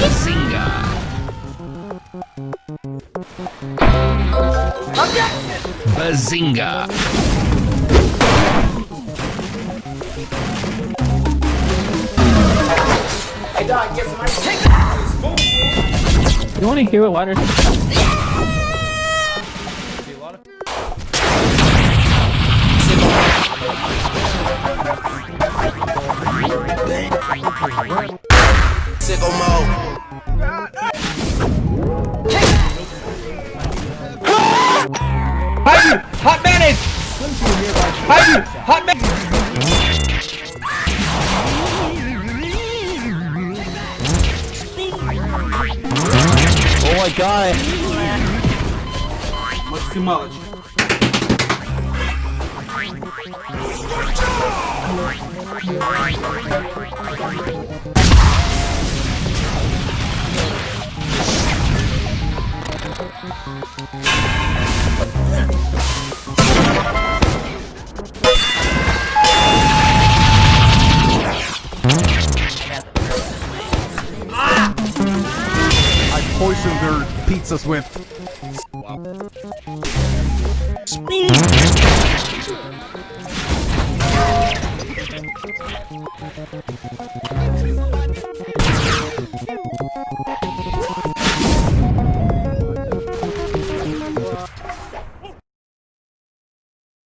Bazinga! Bazinga! You wanna hear what water? Sick on Hot mayonnaise! Behind you! Hot mayonnaise! Oh my god! Much too much. I poisoned their pizzas with. Speed.